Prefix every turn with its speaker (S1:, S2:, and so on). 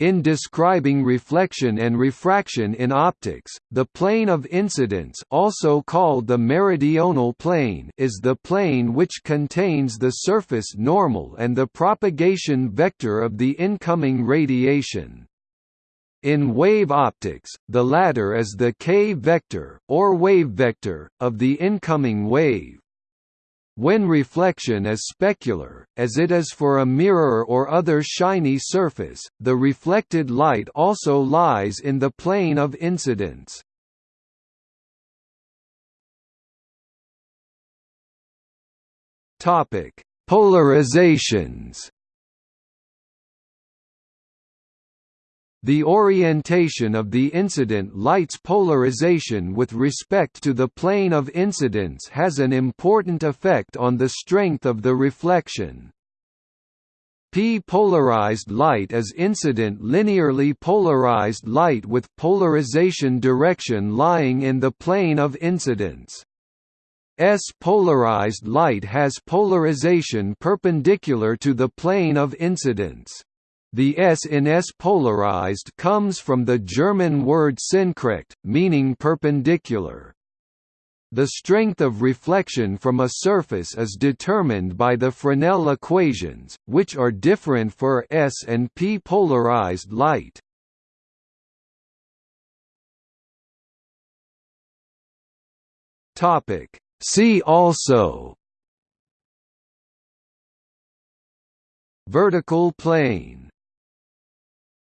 S1: In describing reflection and refraction in optics, the plane of incidence also called the meridional plane is the plane which contains the surface normal and the propagation vector of the incoming radiation. In wave optics, the latter is the k-vector, or wave vector, of the incoming wave. When reflection is specular, as it is for a mirror or other shiny surface, the reflected light also lies in the plane of incidence. Polarizations The orientation of the incident light's polarization with respect to the plane of incidence has an important effect on the strength of the reflection. P-polarized light is incident linearly polarized light with polarization direction lying in the plane of incidence. S-polarized light has polarization perpendicular to the plane of incidence. The S in S polarized comes from the German word senkrecht, meaning perpendicular. The strength of reflection from a surface is determined by the Fresnel equations, which are different for S and P polarized light. See also Vertical plane